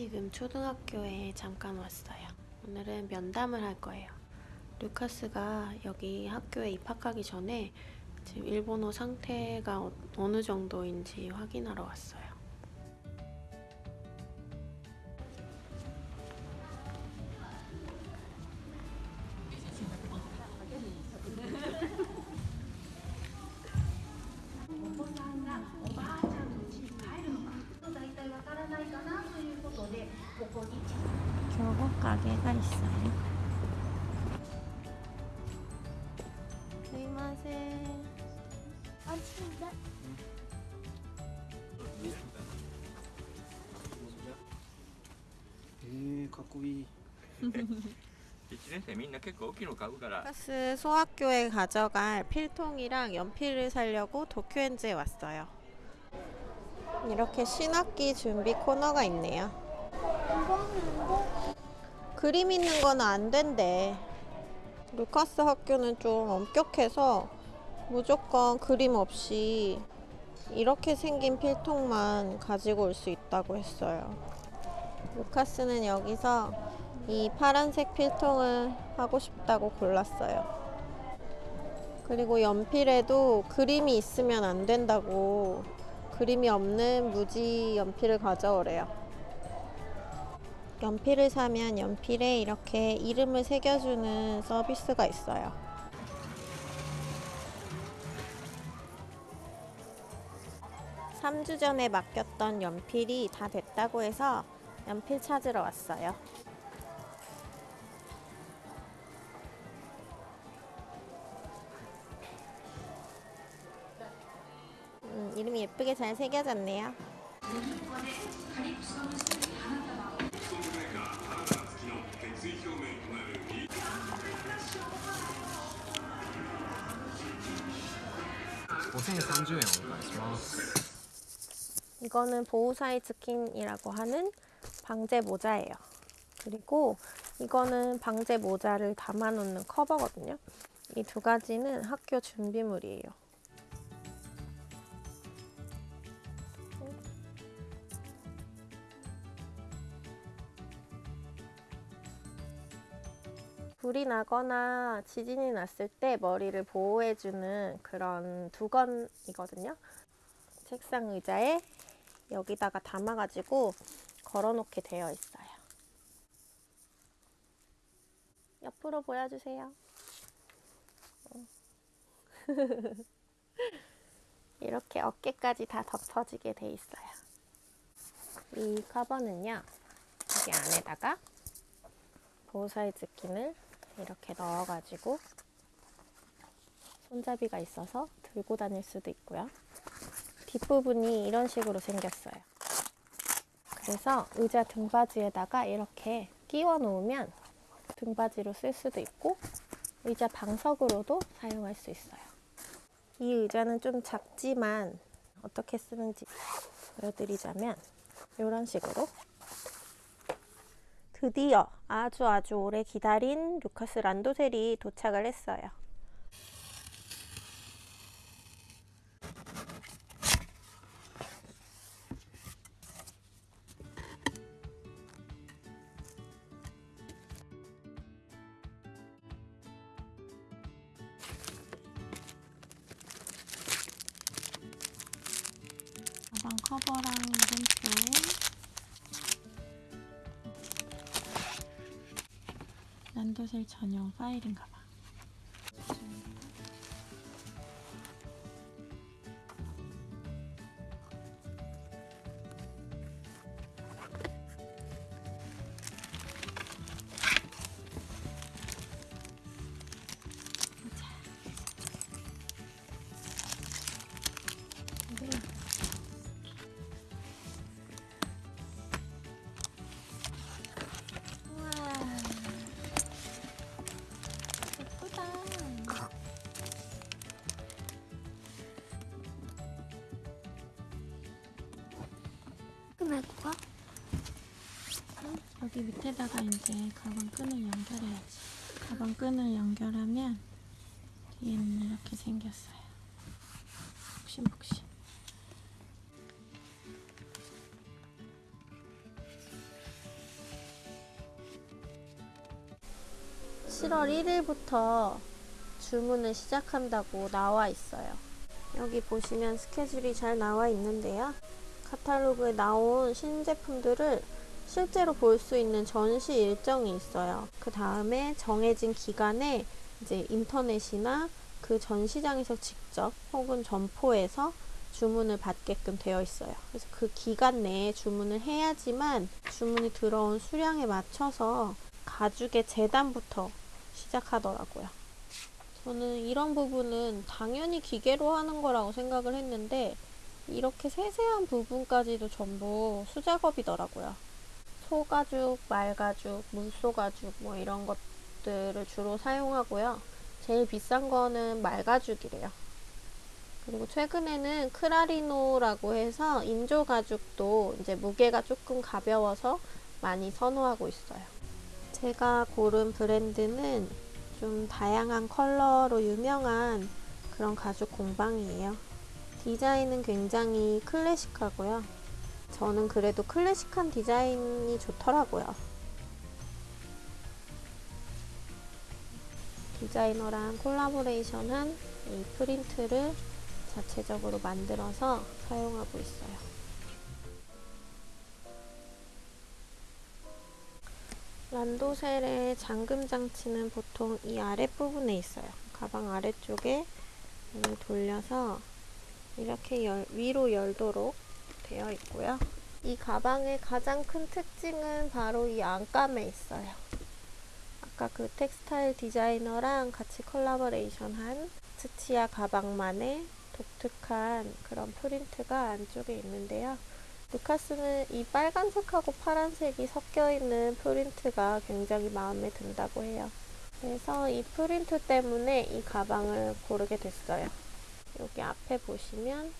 지금 초등학교에 잠깐 왔어요. 오늘은 면담을 할 거예요. 루카스가 여기 학교에 입학하기 전에 지금 일본어 상태가 어- 어느 정도인지 확인하러 왔어요. 교복 가게가 있어요. 스이마세. 아, えー、かっこいい1年生みんな結構大きいの買うから 루카스 소학교에 가져갈 필통이랑 연필을 사려고 도쿄엔즈에 왔어요. 이렇게 신학기 준비 코너가 있네요. 그림 있는 거는 안 된대. 루카스 학교는 좀 엄격해서 무조건 그림 없이 이렇게 생긴 필통만 가지고 올 수 있다고 했어요. 루카스는 여기서 이 파란색 필통을 하고 싶다고 골랐어요. 그리고 연필에도 그림이 있으면 안 된다고 그림이 없는 무지 연필을 가져오래요. 연필을 사면 연필에 이렇게 이름을 새겨주는 서비스가 있어요. 삼 주 전에 맡겼던 연필이 다 됐다고 해서 연필 찾으러 왔어요. 음, 이름이 예쁘게 잘 새겨졌네요 .5030円お願いします 이거는 보호사이 스킨이라고 하는 방제 모자예요. 그리고 이거는 방제 모자를 담아놓는 커버거든요. 이 두 가지는 학교 준비물이에요. 불이 나거나 지진이 났을 때 머리를 보호해주는 그런 두건이거든요. 책상 의자에 여기다가 담아가지고 걸어놓게 되어 있어요. 옆으로 보여주세요. 어. 이렇게 어깨까지 다 덮어지게 돼 있어요. 이 커버는요, 여기 안에다가 보호 사이즈 킨을 이렇게 넣어가지고 손잡이가 있어서 들고 다닐 수도 있고요. 뒷부분이 이런 식으로 생겼어요. 그래서 의자 등받이에다가 이렇게 끼워 놓으면 등받이로 쓸 수도 있고 의자 방석으로도 사용할 수 있어요. 이 의자는 좀 작지만 어떻게 쓰는지 보여드리자면 이런 식으로 드디어 아주 아주 오래 기다린 루카스 란도셀이 도착을 했어요. 가방 커버랑 이름표 란도셀 전용 파일인가 봐. 짜증날 여기 밑에다가 이제 가방 끈을 연결해야지. 가방 끈을 연결하면 뒤에는 이렇게 생겼어요. 복신복신. (7월 1일부터) 주문을 시작한다고 나와 있어요 여기 보시면 스케줄이 잘 나와 있는데요 카탈로그에 나온 신제품들을 실제로 볼 수 있는 전시 일정이 있어요. 그 다음에 정해진 기간에 이제 인터넷이나 그 전시장에서 직접 혹은 점포에서 주문을 받게끔 되어 있어요. 그래서 그 기간 내에 주문을 해야지만 주문이 들어온 수량에 맞춰서 가죽의 재단부터 시작하더라고요. 저는 이런 부분은 당연히 기계로 하는 거라고 생각을 했는데 이렇게 세세한 부분까지도 전부 수작업이더라고요. 소가죽, 말가죽, 물소가죽 뭐 이런 것들을 주로 사용하고요. 제일 비싼 거는 말가죽이래요. 그리고 최근에는 크라리노라고 해서 인조 가죽도 이제 무게가 조금 가벼워서 많이 선호하고 있어요. 제가 고른 브랜드는 좀 다양한 컬러로 유명한 그런 가죽 공방이에요. 디자인은 굉장히 클래식하고요. 저는 그래도 클래식한 디자인이 좋더라고요. 디자이너랑 콜라보레이션한 이 프린트를 자체적으로 만들어서 사용하고 있어요. 란도셀의 잠금 장치는 보통 이 아랫부분에 있어요. 가방 아래쪽에 돌려서 이렇게 열, 위로 열도록 되어 있고요. 이 가방의 가장 큰 특징은 바로 이 안감에 있어요. 아까 그 텍스타일 디자이너랑 같이 콜라보레이션한 스치아 가방만의 독특한 그런 프린트가 안쪽에 있는데요. 루카스는 이 빨간색하고 파란색이 섞여 있는 프린트가 굉장히 마음에 든다고 해요. 그래서 이 프린트 때문에 이 가방을 고르게 됐어요. 여기 앞에 보시면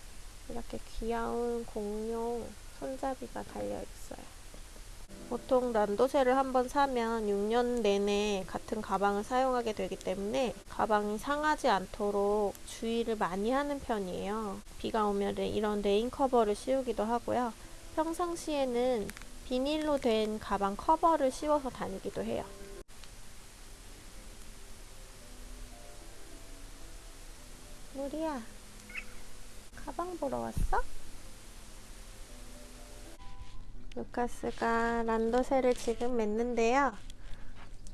이렇게 귀여운 공룡 손잡이가 달려 있어요. 보통 란도셀을 한번 사면 6년 내내 같은 가방을 사용하게 되기 때문에 가방이 상하지 않도록 주의를 많이 하는 편이에요. 비가 오면 이런 rain cover를 씌우기도 하고요. 평상시에는 비닐로 된 가방 커버를 씌워서 다니기도 해요. 누리야, 가방 보러 왔어? 루카스가 란도셀을 지금 맸는데요.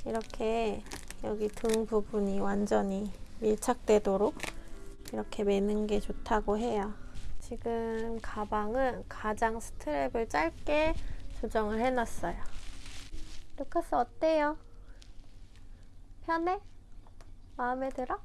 이렇게 여기 등 부분이 완전히 밀착되도록 이렇게 매는 게 좋다고 해요. 지금 가방은 가장 스트랩을 짧게 조정을 해놨어요. 루카스 어때요? 편해? 마음에 들어?